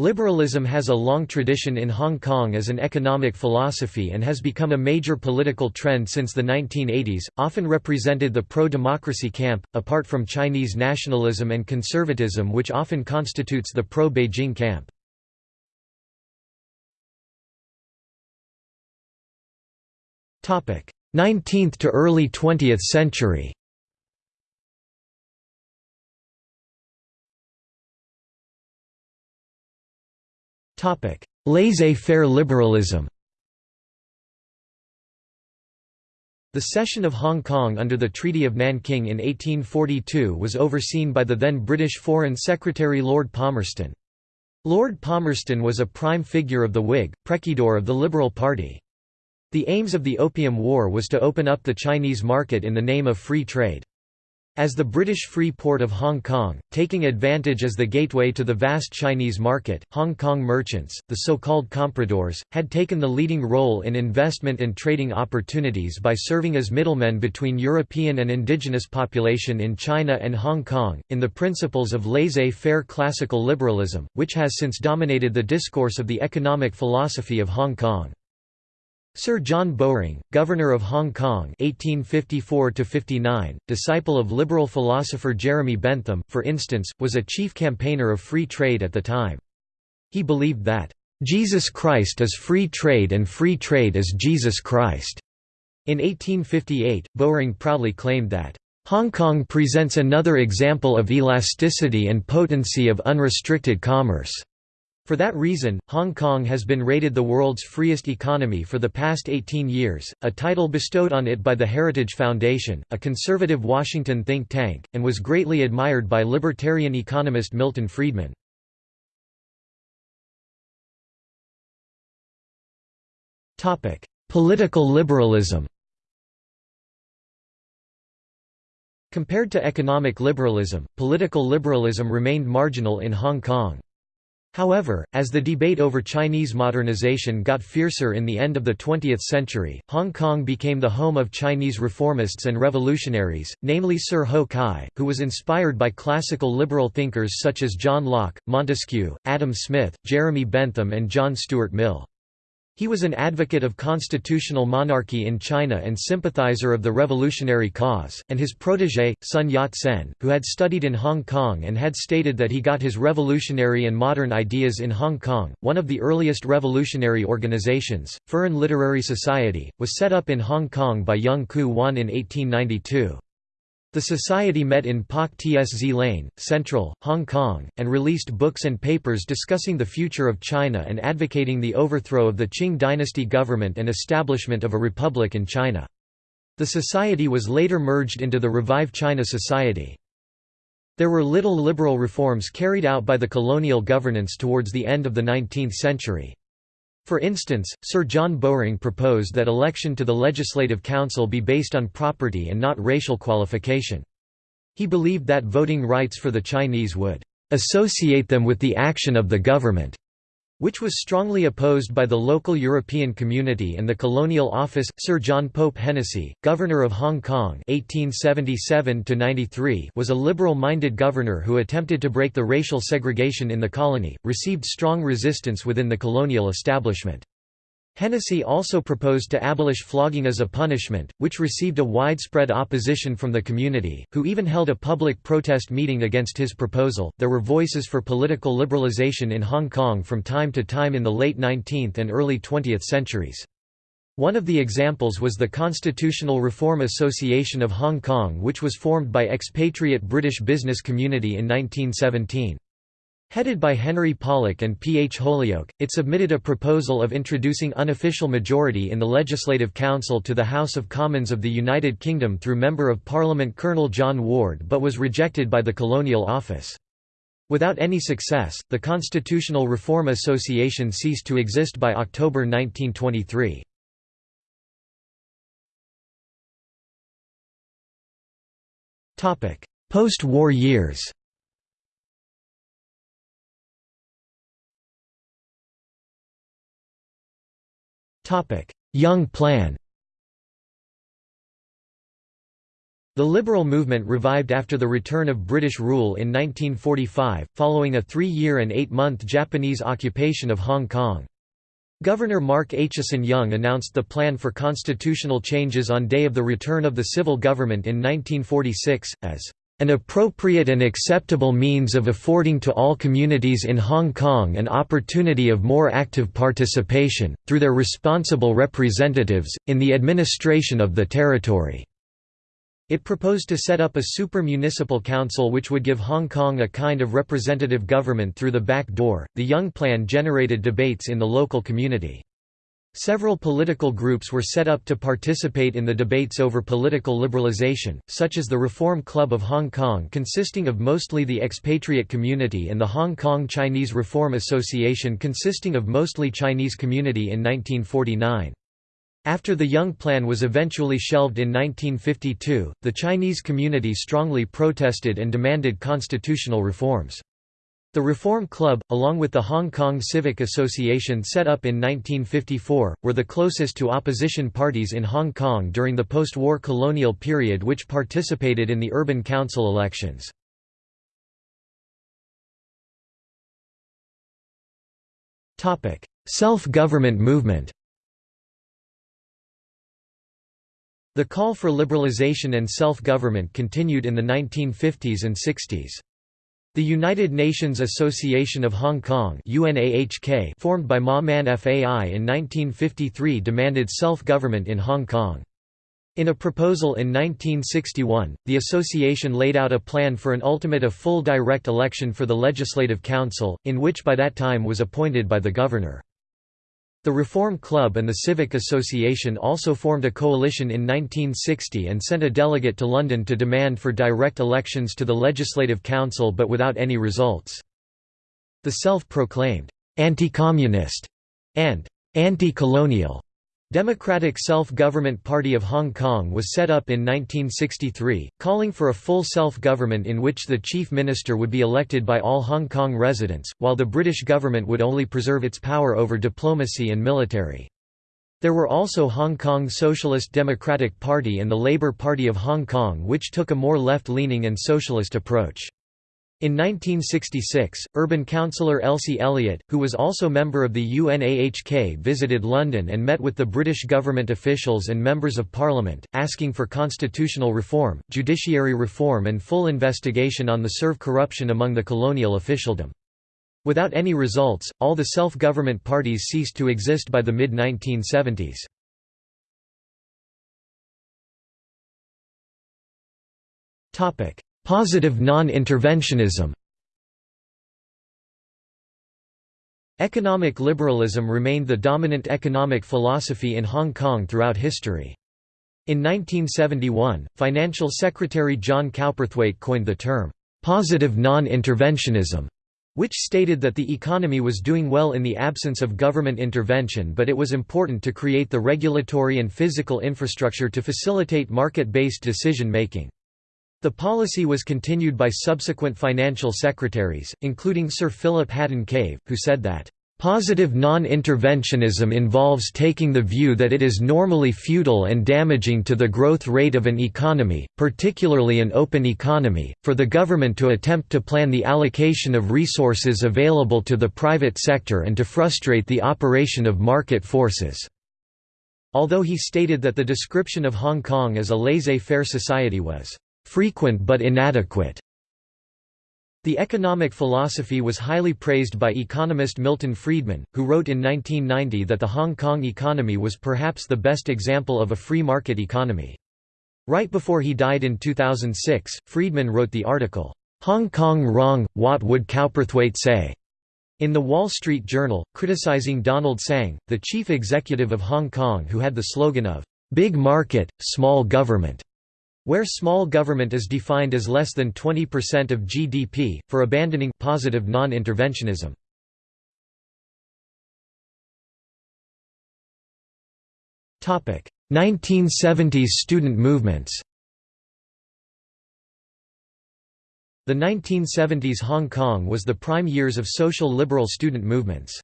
Liberalism has a long tradition in Hong Kong as an economic philosophy and has become a major political trend since the 1980s, often represented the pro-democracy camp, apart from Chinese nationalism and conservatism which often constitutes the pro-Beijing camp. Topic: 19th to early 20th century. Laissez-faire liberalism. The cession of Hong Kong under the Treaty of Nanking in 1842 was overseen by the then British Foreign Secretary Lord Palmerston. Lord Palmerston was a prime figure of the Whig, Precedor of the Liberal Party. The aims of the Opium War was to open up the Chinese market in the name of free trade. As the British Free Port of Hong Kong, taking advantage as the gateway to the vast Chinese market, Hong Kong merchants, the so-called compradors, had taken the leading role in investment and trading opportunities by serving as middlemen between European and indigenous population in China and Hong Kong, in the principles of laissez-faire classical liberalism, which has since dominated the discourse of the economic philosophy of Hong Kong. Sir John Bowring, Governor of Hong Kong 1854 disciple of liberal philosopher Jeremy Bentham, for instance, was a chief campaigner of free trade at the time. He believed that, "...Jesus Christ is free trade and free trade is Jesus Christ." In 1858, Bowring proudly claimed that, "...Hong Kong presents another example of elasticity and potency of unrestricted commerce." For that reason, Hong Kong has been rated the world's freest economy for the past 18 years, a title bestowed on it by the Heritage Foundation, a conservative Washington think tank, and was greatly admired by libertarian economist Milton Friedman. Political liberalism Compared to economic liberalism, political liberalism remained marginal in Hong Kong. However, as the debate over Chinese modernization got fiercer in the end of the 20th century, Hong Kong became the home of Chinese reformists and revolutionaries, namely Sir Ho Kai, who was inspired by classical liberal thinkers such as John Locke, Montesquieu, Adam Smith, Jeremy Bentham and John Stuart Mill. He was an advocate of constitutional monarchy in China and sympathizer of the revolutionary cause, and his protégé, Sun Yat-sen, who had studied in Hong Kong and had stated that he got his revolutionary and modern ideas in Hong Kong. One of the earliest revolutionary organizations, Furen Literary Society, was set up in Hong Kong by Yeung Ku Wan in 1892. The society met in Pak Tsz Lane, Central, Hong Kong, and released books and papers discussing the future of China and advocating the overthrow of the Qing dynasty government and establishment of a republic in China. The society was later merged into the Revive China Society. There were little liberal reforms carried out by the colonial governance towards the end of the 19th century. For instance, Sir John Bowring proposed that election to the Legislative Council be based on property and not racial qualification. He believed that voting rights for the Chinese would "...associate them with the action of the government." Which was strongly opposed by the local European community and the colonial office. Sir John Pope Hennessy, governor of Hong Kong (1877–93), was a liberal-minded governor who attempted to break the racial segregation in the colony, received strong resistance within the colonial establishment. Hennessy also proposed to abolish flogging as a punishment, which received a widespread opposition from the community, who even held a public protest meeting against his proposal. There were voices for political liberalization in Hong Kong from time to time in the late 19th and early 20th centuries. One of the examples was the Constitutional Reform Association of Hong Kong which was formed by expatriate British business community in 1917. Headed by Henry Pollock and P. H. Holyoake, it submitted a proposal of introducing unofficial majority in the Legislative Council to the House of Commons of the United Kingdom through Member of Parliament Colonel John Ward but was rejected by the Colonial Office. Without any success, the Constitutional Reform Association ceased to exist by October 1923. Post-war years Young Plan The liberal movement revived after the return of British rule in 1945, following a three-year and eight-month Japanese occupation of Hong Kong. Governor Mark Aitchison Young announced the plan for constitutional changes on day of the return of the civil government in 1946, as an appropriate and acceptable means of affording to all communities in Hong Kong an opportunity of more active participation, through their responsible representatives, in the administration of the territory." It proposed to set up a super-municipal council which would give Hong Kong a kind of representative government through the back door. The Young Plan generated debates in the local community. Several political groups were set up to participate in the debates over political liberalization, such as the Reform Club of Hong Kong consisting of mostly the expatriate community and the Hong Kong Chinese Reform Association consisting of mostly Chinese community in 1949. After the Young Plan was eventually shelved in 1952, the Chinese community strongly protested and demanded constitutional reforms. The Reform Club, along with the Hong Kong Civic Association set up in 1954, were the closest to opposition parties in Hong Kong during the post-war colonial period which participated in the urban council elections. Self-government movement The call for liberalization and self-government continued in the 1950s and 60s. The United Nations Association of Hong Kong formed by Ma Man FAI in 1953 demanded self-government in Hong Kong. In a proposal in 1961, the association laid out a plan for an ultimate of full direct election for the Legislative Council, in which by that time was appointed by the governor. The Reform Club and the Civic Association also formed a coalition in 1960 and sent a delegate to London to demand for direct elections to the Legislative Council but without any results. The self-proclaimed anti-communist and anti-colonial Democratic Self-Government Party of Hong Kong was set up in 1963, calling for a full self-government in which the chief minister would be elected by all Hong Kong residents, while the British government would only preserve its power over diplomacy and military. There were also Hong Kong Socialist Democratic Party and the Labour Party of Hong Kong which took a more left-leaning and socialist approach. In 1966, urban councillor Elsie Elliott, who was also member of the UNAHK visited London and met with the British government officials and members of parliament, asking for constitutional reform, judiciary reform and full investigation on the serve corruption among the colonial officialdom. Without any results, all the self-government parties ceased to exist by the mid-1970s. Positive non-interventionism Economic liberalism remained the dominant economic philosophy in Hong Kong throughout history. In 1971, Financial Secretary John Cowperthwaite coined the term, "...positive non-interventionism", which stated that the economy was doing well in the absence of government intervention but it was important to create the regulatory and physical infrastructure to facilitate market-based decision-making. The policy was continued by subsequent financial secretaries, including Sir Philip Haddon Cave, who said that, "...positive non-interventionism involves taking the view that it is normally futile and damaging to the growth rate of an economy, particularly an open economy, for the government to attempt to plan the allocation of resources available to the private sector and to frustrate the operation of market forces." Although he stated that the description of Hong Kong as a laissez-faire society was frequent but inadequate. The economic philosophy was highly praised by economist Milton Friedman, who wrote in 1990 that the Hong Kong economy was perhaps the best example of a free market economy. Right before he died in 2006, Friedman wrote the article, "'Hong Kong Wrong, What Would Cowperthwaite Say?' in the Wall Street Journal, criticizing Donald Tsang, the chief executive of Hong Kong who had the slogan of, "'Big Market, Small Government' where small government is defined as less than 20% of GDP, for abandoning positive non-interventionism. Topic: 1970s student movements. The 1970s Hong Kong was the prime years of social liberal student movements.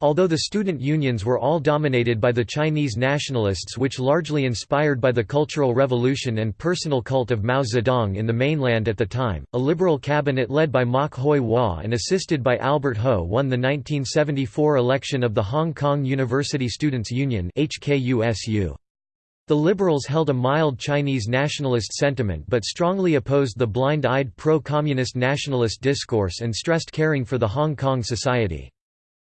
Although the student unions were all dominated by the Chinese nationalists which largely inspired by the Cultural Revolution and personal cult of Mao Zedong in the mainland at the time, a liberal cabinet led by Mok Hoi Hua and assisted by Albert Ho won the 1974 election of the Hong Kong University Students' Union The Liberals held a mild Chinese nationalist sentiment but strongly opposed the blind-eyed pro-communist nationalist discourse and stressed caring for the Hong Kong society.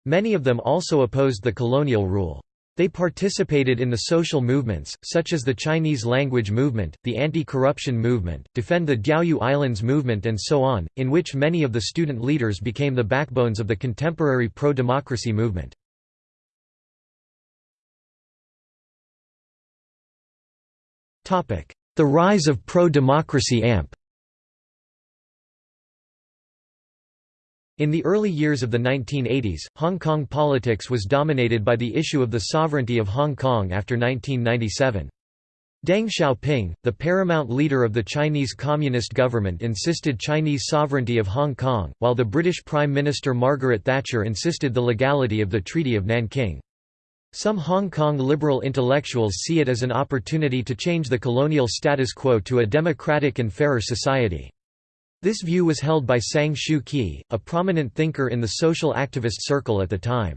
Many of them also opposed the colonial rule. They participated in the social movements, such as the Chinese language movement, the anti-corruption movement, Defend the Diaoyu Islands movement and so on, in which many of the student leaders became the backbones of the contemporary pro-democracy movement. The rise of pro-democracy AMP In the early years of the 1980s, Hong Kong politics was dominated by the issue of the sovereignty of Hong Kong after 1997. Deng Xiaoping, the paramount leader of the Chinese Communist government insisted Chinese sovereignty of Hong Kong, while the British Prime Minister Margaret Thatcher insisted the legality of the Treaty of Nanking. Some Hong Kong liberal intellectuals see it as an opportunity to change the colonial status quo to a democratic and fairer society. This view was held by Tsang Shu Ki, a prominent thinker in the social activist circle at the time.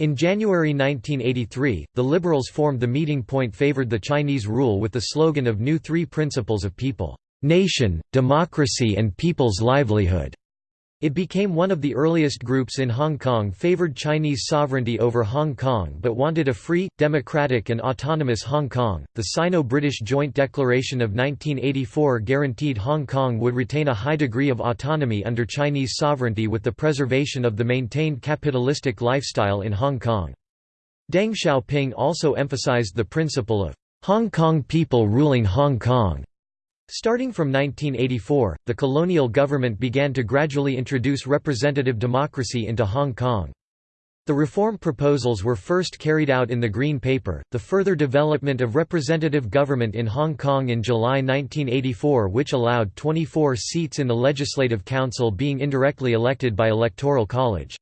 In January 1983, the Liberals formed the meeting point favored the Chinese rule with the slogan of New Three Principles of People, Nation, Democracy and People's Livelihood. It became one of the earliest groups in Hong Kong favored Chinese sovereignty over Hong Kong but wanted a free, democratic and autonomous Hong Kong. The Sino-British Joint Declaration of 1984 guaranteed Hong Kong would retain a high degree of autonomy under Chinese sovereignty with the preservation of the maintained capitalistic lifestyle in Hong Kong. Deng Xiaoping also emphasized the principle of Hong Kong people ruling Hong Kong Starting from 1984, the colonial government began to gradually introduce representative democracy into Hong Kong. The reform proposals were first carried out in the Green Paper, the further development of representative government in Hong Kong in July 1984 which allowed 24 seats in the Legislative Council being indirectly elected by Electoral College.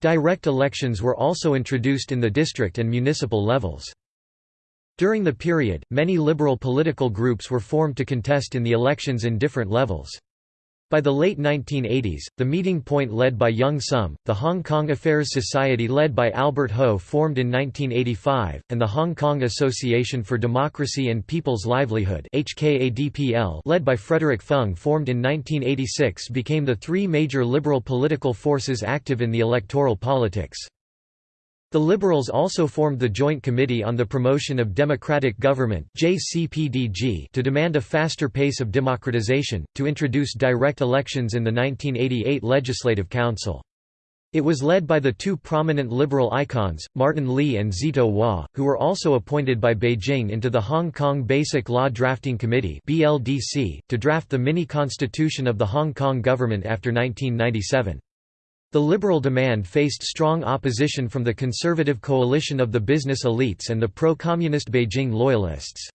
Direct elections were also introduced in the district and municipal levels. During the period, many liberal political groups were formed to contest in the elections in different levels. By the late 1980s, the meeting point led by Yeung Sum, the Hong Kong Affairs Society led by Albert Ho formed in 1985, and the Hong Kong Association for Democracy and People's Livelihood led by Frederick Fung formed in 1986 became the three major liberal political forces active in the electoral politics. The Liberals also formed the Joint Committee on the Promotion of Democratic Government to demand a faster pace of democratization, to introduce direct elections in the 1988 Legislative Council. It was led by the two prominent liberal icons, Martin Lee and Szeto Wah, who were also appointed by Beijing into the Hong Kong Basic Law Drafting Committee to draft the mini-constitution of the Hong Kong government after 1997. The liberal demand faced strong opposition from the conservative coalition of the business elites and the pro-communist Beijing loyalists.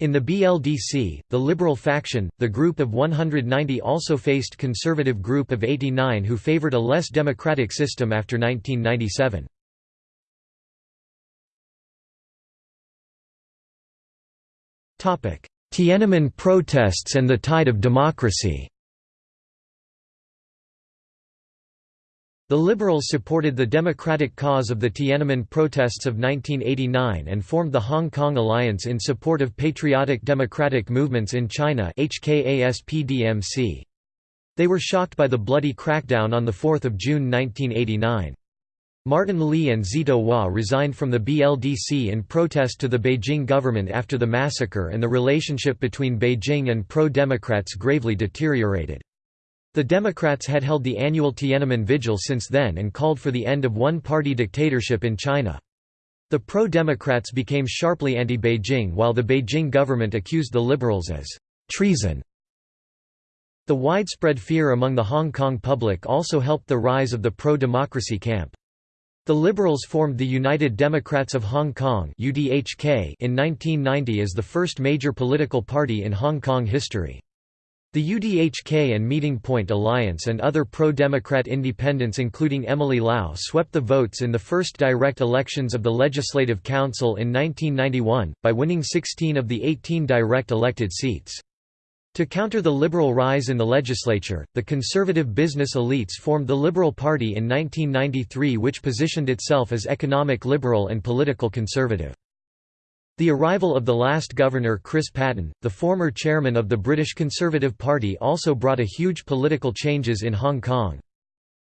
In the BLDC, the liberal faction, the Group of 190 also faced conservative Group of 89 who favored a less democratic system after 1997. Tiananmen protests and the tide of democracy The Liberals supported the democratic cause of the Tiananmen protests of 1989 and formed the Hong Kong Alliance in support of patriotic democratic movements in China. They were shocked by the bloody crackdown on 4 June 1989. Martin Lee and Szeto Wah resigned from the BLDC in protest to the Beijing government after the massacre and the relationship between Beijing and pro-democrats gravely deteriorated. The Democrats had held the annual Tiananmen Vigil since then and called for the end of one-party dictatorship in China. The pro-Democrats became sharply anti-Beijing while the Beijing government accused the Liberals as treason. The widespread fear among the Hong Kong public also helped the rise of the pro-democracy camp. The Liberals formed the United Democrats of Hong Kong in 1990 as the first major political party in Hong Kong history. The UDHK and Meeting Point Alliance and other pro-democrat independents including Emily Lau swept the votes in the first direct elections of the Legislative Council in 1991, by winning 16 of the 18 direct elected seats. To counter the liberal rise in the legislature, the conservative business elites formed the Liberal Party in 1993 which positioned itself as economic liberal and political conservative. The arrival of the last governor Chris Patten, the former chairman of the British Conservative Party also brought a huge political changes in Hong Kong.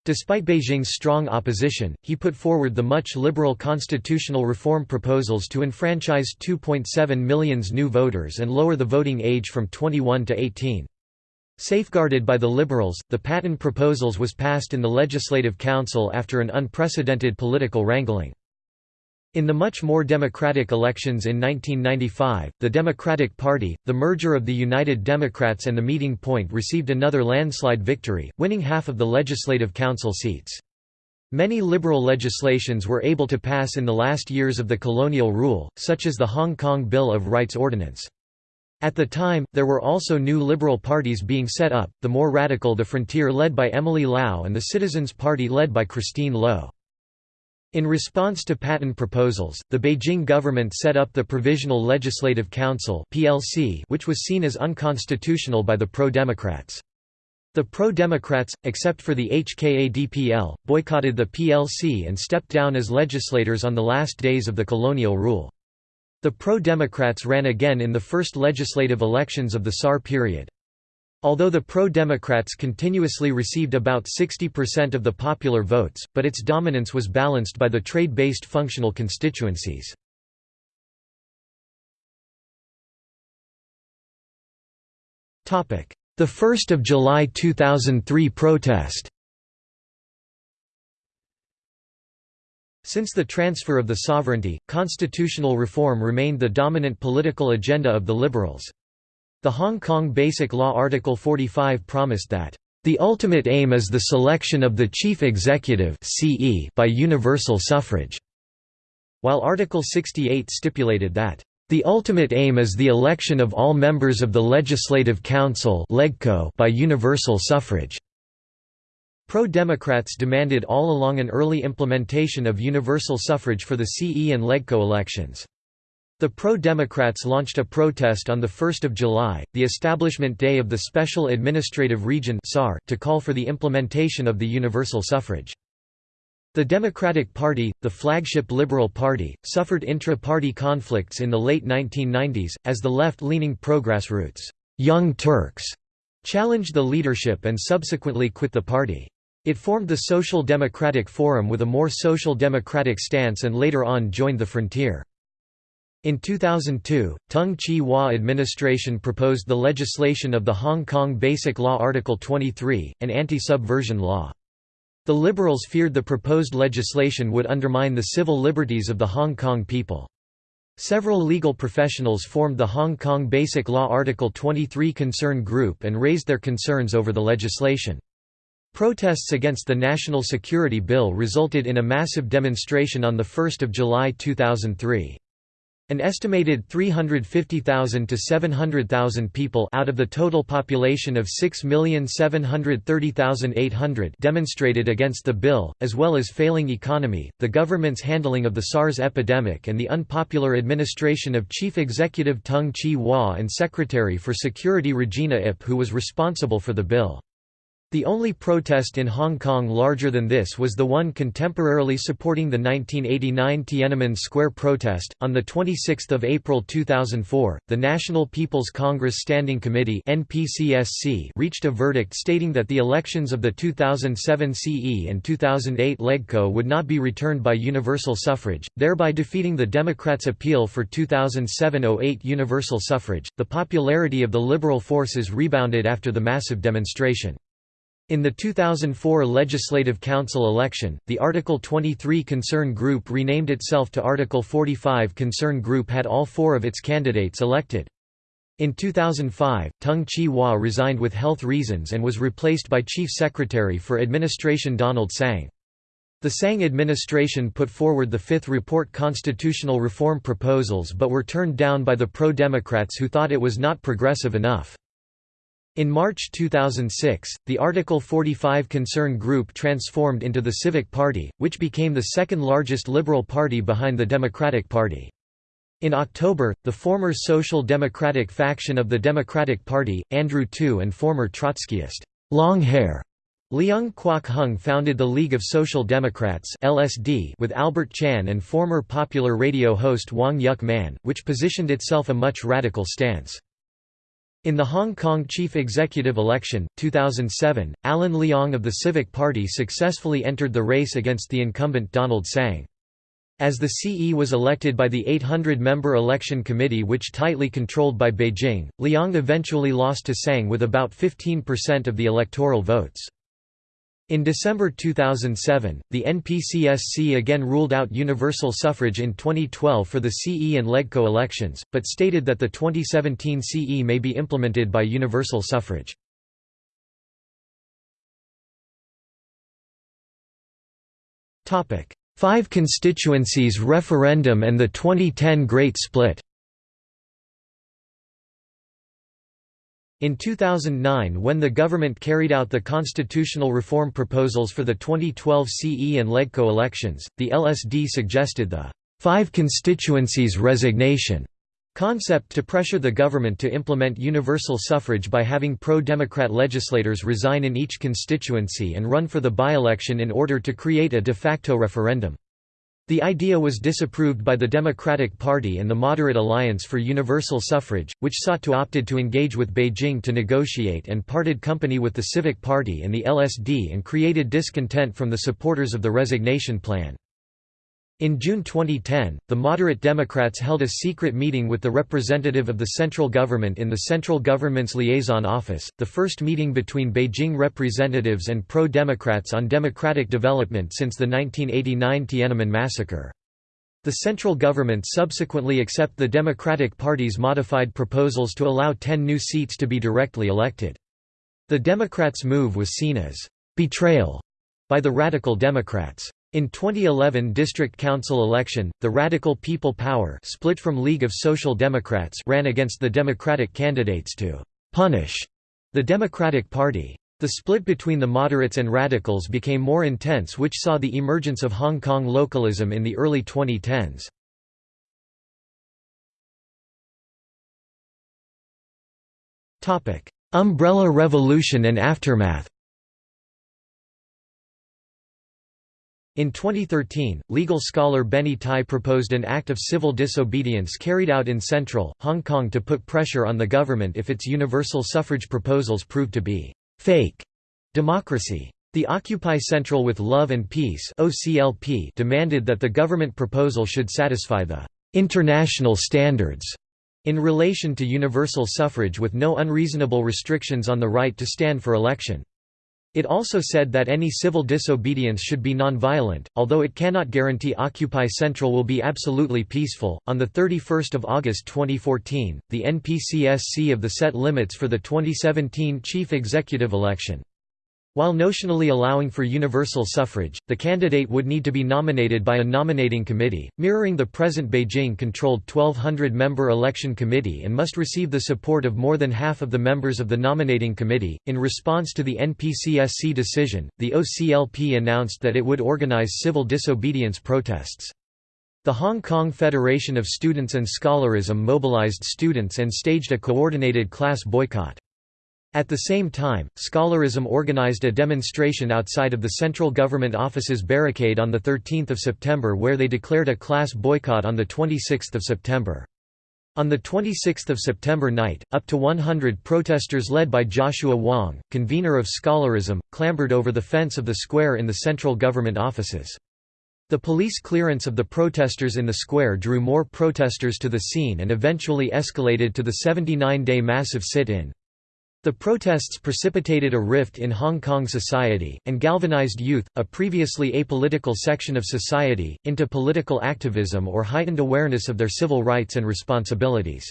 Despite Beijing's strong opposition, he put forward the much liberal constitutional reform proposals to enfranchise 2.7 million new voters and lower the voting age from 21 to 18. Safeguarded by the Liberals, the Patten proposals was passed in the Legislative Council after an unprecedented political wrangling. In the much more democratic elections in 1995, the Democratic Party, the merger of the United Democrats and the Meeting Point received another landslide victory, winning half of the Legislative Council seats. Many liberal legislations were able to pass in the last years of the colonial rule, such as the Hong Kong Bill of Rights Ordinance. At the time, there were also new liberal parties being set up, the more radical the Frontier led by Emily Lau and the Citizens Party led by Christine Loh. In response to Patten proposals, the Beijing government set up the Provisional Legislative Council which was seen as unconstitutional by the pro-democrats. The pro-democrats, except for the HKADPL, boycotted the PLC and stepped down as legislators on the last days of the colonial rule. The pro-democrats ran again in the first legislative elections of the SAR period. Although the pro-Democrats continuously received about 60% of the popular votes, but its dominance was balanced by the trade-based functional constituencies. The 1st of July 2003 protest Since the transfer of the sovereignty, constitutional reform remained the dominant political agenda of the Liberals. The Hong Kong Basic Law Article 45 promised that, "...the ultimate aim is the selection of the chief executive by universal suffrage", while Article 68 stipulated that, "...the ultimate aim is the election of all members of the Legislative Council by universal suffrage." Pro-Democrats demanded all along an early implementation of universal suffrage for the CE and LegCo elections. The pro-Democrats launched a protest on 1 July, the establishment day of the Special Administrative Region to call for the implementation of the universal suffrage. The Democratic Party, the flagship Liberal Party, suffered intra-party conflicts in the late 1990s, as the left-leaning Progressroots Young Turks challenged the leadership and subsequently quit the party. It formed the Social Democratic Forum with a more social democratic stance and later on joined the Frontier. In 2002, Tung Chee Hwa administration proposed the legislation of the Hong Kong Basic Law Article 23, an anti-subversion law. The Liberals feared the proposed legislation would undermine the civil liberties of the Hong Kong people. Several legal professionals formed the Hong Kong Basic Law Article 23 Concern Group and raised their concerns over the legislation. Protests against the National Security Bill resulted in a massive demonstration on 1 July 2003. An estimated 350,000 to 700,000 people out of the total population of 6,730,800 demonstrated against the bill, as well as failing economy, the government's handling of the SARS epidemic and the unpopular administration of Chief Executive Tung Chee Hwa and Secretary for Security Regina Ip who was responsible for the bill. The only protest in Hong Kong larger than this was the one contemporarily supporting the 1989 Tiananmen Square protest. On the 26th of April 2004, the National People's Congress Standing Committee (NPCSC) reached a verdict stating that the elections of the 2007 CE and 2008 LegCo would not be returned by universal suffrage, thereby defeating the Democrats' appeal for 2007-08 universal suffrage. The popularity of the liberal forces rebounded after the massive demonstration. In the 2004 Legislative Council election, the Article 23 Concern Group renamed itself to Article 45 Concern Group had all four of its candidates elected. In 2005, Tung Chee Hwa resigned with health reasons and was replaced by Chief Secretary for Administration Donald Tsang. The Tsang administration put forward the Fifth Report constitutional reform proposals but were turned down by the pro-Democrats who thought it was not progressive enough. In March 2006, the Article 45 concern group transformed into the Civic Party, which became the second largest liberal party behind the Democratic Party. In October, the former Social Democratic faction of the Democratic Party, Andrew To and former Trotskyist, long hair, Leung Kwok Hung founded the League of Social Democrats (LSD) with Albert Chan and former popular radio host Wong Yuk Man, which positioned itself a much radical stance. In the Hong Kong chief executive election, 2007, Alan Leong of the Civic Party successfully entered the race against the incumbent Donald Tsang. As the CE was elected by the 800-member election committee which tightly controlled by Beijing, Leong eventually lost to Tsang with about 15% of the electoral votes. In December 2007, the NPCSC again ruled out universal suffrage in 2012 for the CE and LegCo elections, but stated that the 2017 CE may be implemented by universal suffrage. Five constituencies referendum and the 2010 Great Split In 2009 when the government carried out the constitutional reform proposals for the 2012 CE and LegCo elections, the LSD suggested the five constituencies resignation concept to pressure the government to implement universal suffrage by having pro-democrat legislators resign in each constituency and run for the by-election in order to create a de facto referendum. The idea was disapproved by the Democratic Party and the Moderate Alliance for Universal Suffrage, which sought to opted to engage with Beijing to negotiate and parted company with the Civic Party and the LSD and created discontent from the supporters of the resignation plan. In June 2010, the moderate Democrats held a secret meeting with the representative of the central government in the central government's liaison office, the first meeting between Beijing representatives and pro-Democrats on democratic development since the 1989 Tiananmen massacre. The central government subsequently accept the Democratic Party's modified proposals to allow 10 new seats to be directly elected. The Democrats' move was seen as «betrayal» by the Radical Democrats. In 2011 district council election, the Radical People Power split from League of Social Democrats ran against the Democratic candidates to «punish» the Democratic Party. The split between the moderates and radicals became more intense which saw the emergence of Hong Kong localism in the early 2010s. Umbrella Revolution and aftermath In 2013, legal scholar Benny Tai proposed an act of civil disobedience carried out in central, Hong Kong to put pressure on the government if its universal suffrage proposals proved to be «fake» democracy. The Occupy Central with Love and Peace demanded that the government proposal should satisfy the «international standards» in relation to universal suffrage with no unreasonable restrictions on the right to stand for election. It also said that any civil disobedience should be non-violent, although it cannot guarantee Occupy Central will be absolutely peaceful. On the 31st of August 2014, the NPCSC of the set limits for the 2017 chief executive election. While notionally allowing for universal suffrage, the candidate would need to be nominated by a nominating committee, mirroring the present Beijing-controlled 1200-member election committee and must receive the support of more than half of the members of the nominating committee. In response to the NPCSC decision, the OCLP announced that it would organize civil disobedience protests. The Hong Kong Federation of Students and Scholarism mobilized students and staged a coordinated class boycott. At the same time, Scholarism organized a demonstration outside of the central government office's barricade on 13 September where they declared a class boycott on 26 September. On 26 September night, up to 100 protesters led by Joshua Wong, convener of Scholarism, clambered over the fence of the square in the central government offices. The police clearance of the protesters in the square drew more protesters to the scene and eventually escalated to the 79-day massive sit-in. The protests precipitated a rift in Hong Kong society, and galvanized youth, a previously apolitical section of society, into political activism or heightened awareness of their civil rights and responsibilities.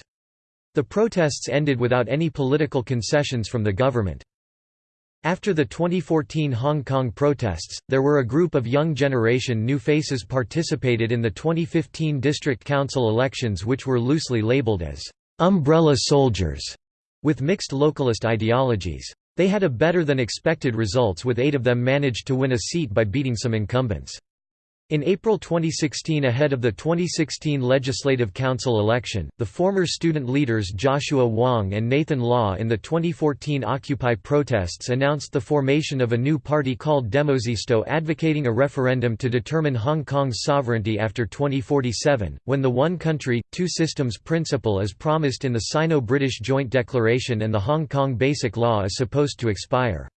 The protests ended without any political concessions from the government. After the 2014 Hong Kong protests, there were a group of young generation new faces participated in the 2015 district council elections which were loosely labelled as «umbrella soldiers» with mixed localist ideologies. They had a better than expected results with eight of them managed to win a seat by beating some incumbents. In April 2016 ahead of the 2016 Legislative Council election, the former student leaders Joshua Wong and Nathan Law in the 2014 Occupy protests announced the formation of a new party called Demosisto advocating a referendum to determine Hong Kong's sovereignty after 2047, when the one country, two systems principle is promised in the Sino-British Joint Declaration and the Hong Kong Basic Law is supposed to expire.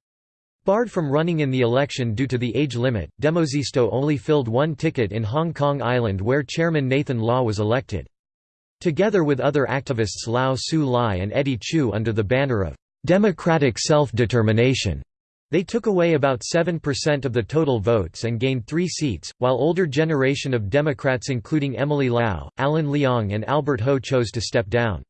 Barred from running in the election due to the age limit, Demosisto only filled one ticket in Hong Kong Island where chairman Nathan Law was elected. Together with other activists Lau Siu Lai and Eddie Chu under the banner of "'Democratic Self-Determination' They took away about 7% of the total votes and gained three seats, while older generation of Democrats including Emily Lau, Alan Leong and Albert Ho chose to step down.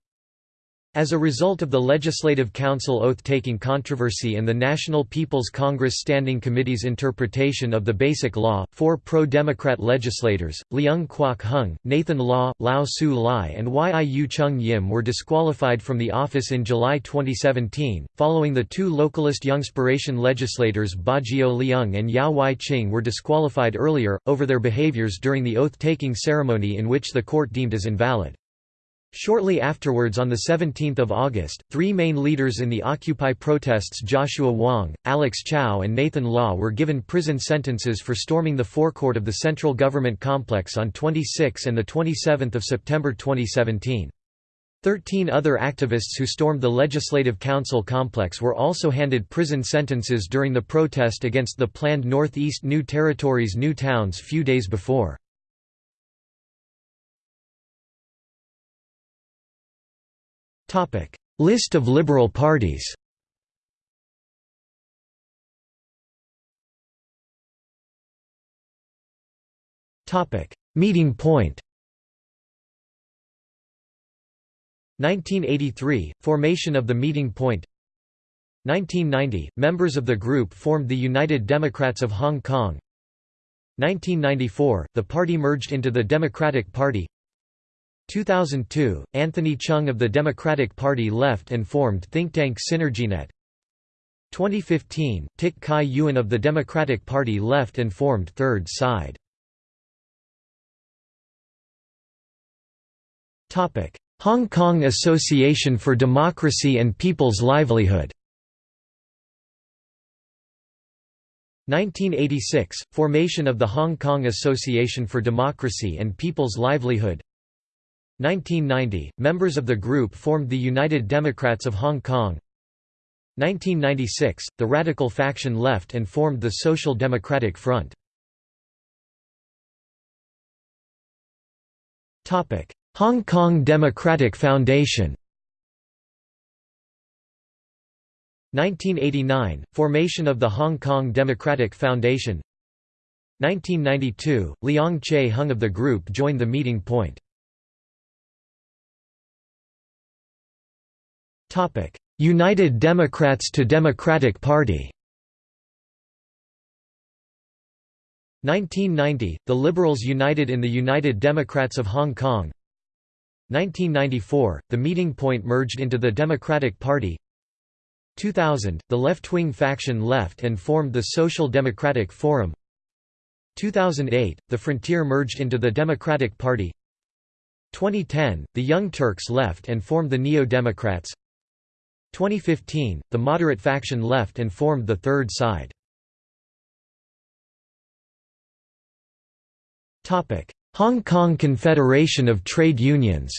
As a result of the Legislative Council oath-taking controversy and the National People's Congress Standing Committee's interpretation of the Basic Law, four pro-Democrat legislators, Leung Kwok Hung, Nathan Law, Lau Siu Lai and Yiu Chung Yim were disqualified from the office in July 2017, following the two localist Youngspiration legislators Baggio Leung and Yau Wai Ching were disqualified earlier, over their behaviors during the oath-taking ceremony in which the court deemed as invalid. Shortly afterwards on 17 August, three main leaders in the Occupy protests Joshua Wong, Alex Chow and Nathan Law were given prison sentences for storming the forecourt of the central government complex on 26 and 27 September 2017. Thirteen other activists who stormed the Legislative Council complex were also handed prison sentences during the protest against the planned Northeast New Territories New Towns few days before. Topic: List of liberal parties. Topic: Meeting point. 1983 – Formation of the Meeting Point 1990 – Members of the group formed the United Democrats of Hong Kong 1994 – The party merged into the Democratic Party 2002, Anthony Chung of the Democratic Party left and formed think tank SynergyNet. 2015, Tik Kai Yuan of the Democratic Party left and formed Third Side. Hong Kong Association for Democracy and People's Livelihood. 1986 – Formation of the Hong Kong Association for Democracy and People's Livelihood 1990, members of the group formed the United Democrats of Hong Kong. 1996, the radical faction left and formed the Social Democratic Front. Hong Kong Democratic Foundation. 1989 – Formation of the Hong Kong Democratic Foundation. 1992 – Leong Che Hung of the group joined the meeting point United Democrats to Democratic Party. 1990 – The Liberals united in the United Democrats of Hong Kong. 1994 – The meeting point merged into the Democratic Party. 2000 – The left-wing faction left and formed the Social Democratic Forum. 2008 – The Frontier merged into the Democratic Party. 2010 – The Young Turks left and formed the Neo-Democrats 2015, the moderate faction left and formed the Third Side. Hong Kong Confederation of Trade Unions.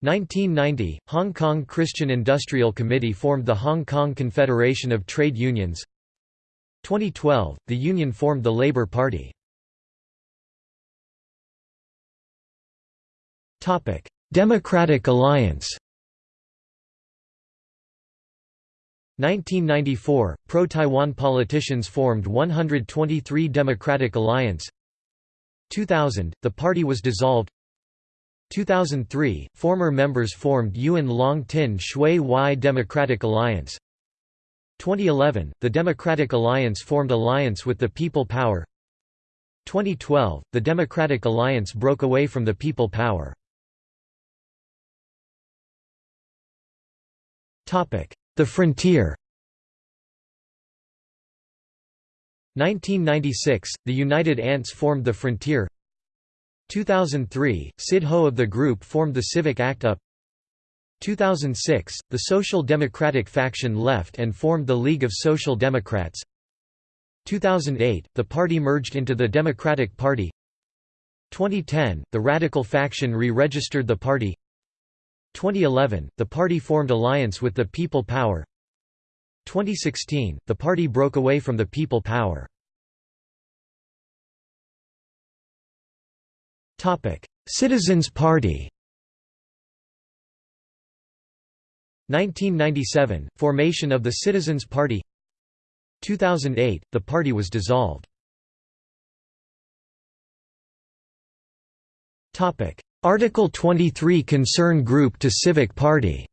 1990, Hong Kong Christian Industrial Committee formed the Hong Kong Confederation of Trade Unions. 2012, the union formed the Labour Party Democratic Alliance. 1994 – Pro-Taiwan politicians formed 123 Democratic Alliance. 2000 – The party was dissolved. 2003 – Former members formed Yuen Long Tin Shui Wai Democratic Alliance. 2011 – The Democratic Alliance formed alliance with the People Power. 2012 – The Democratic Alliance broke away from the People Power The Frontier 1996, the United Ants formed the Frontier. 2003, Cyd Ho of the group formed the Civic Act Up. 2006, the Social Democratic faction left and formed the League of Social Democrats. 2008, the party merged into the Democratic Party. 2010, the Radical faction re-registered the party 2011, the party formed alliance with the People Power. 2016, the party broke away from the People Power. Citizens Party. 1997 – Formation of the Citizens Party. 2008 – The party was dissolved Article 23 Concern Group to Civic Party.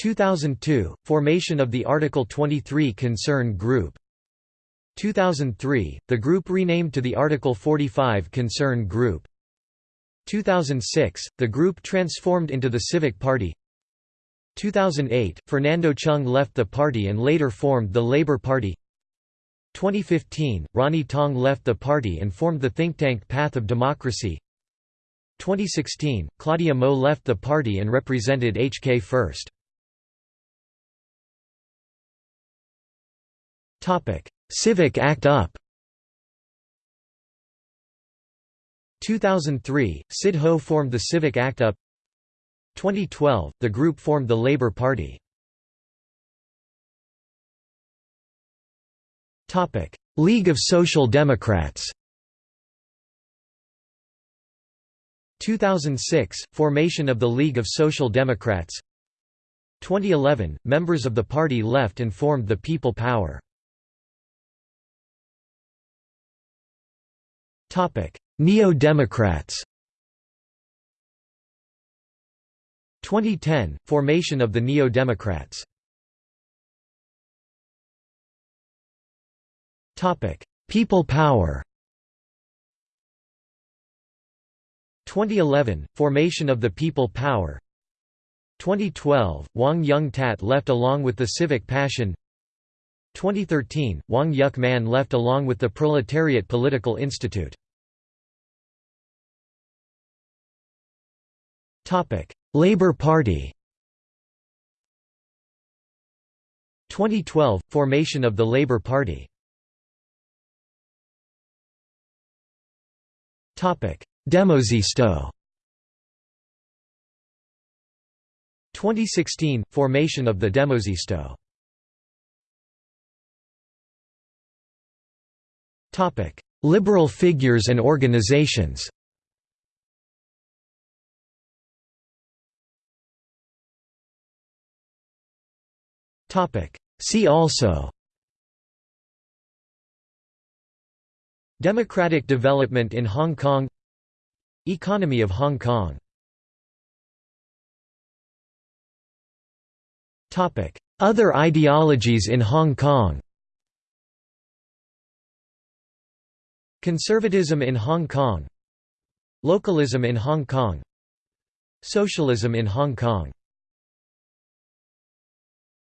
2002 – Formation of the Article 23 Concern Group. 2003 – The group renamed to the Article 45 Concern Group. 2006 – The group transformed into the Civic Party. 2008 – Fernando Cheung left the party and later formed the Labour Party 2015 – Ronnie Tong left the party and formed the think tank Path of Democracy. 2016 – Claudia Mo left the party and represented HK First. Civic Act Up. 2003, Cyd Ho formed the Civic Act Up. 2012, the group formed the Labour Party League of Social Democrats. 2006 – Formation of the League of Social Democrats. 2011 – Members of the party left and formed the People Power. Neo-Democrats. 2010 – Formation of the Neo-Democrats People Power. 2011 – Formation of the People Power. 2012 – Wong Yeung Tat left along with the Civic Passion. 2013 – Wong Yuk Man left along with the Proletariat Political Institute. Labour Party. 2012 – Formation of the Labour Party Demosistō 2016 – Formation of the Demosistō Liberal figures and organizations. See also Democratic development in Hong Kong. Economy of Hong Kong. Other ideologies in Hong Kong. Conservatism in Hong Kong. Localism in Hong Kong. Socialism in Hong Kong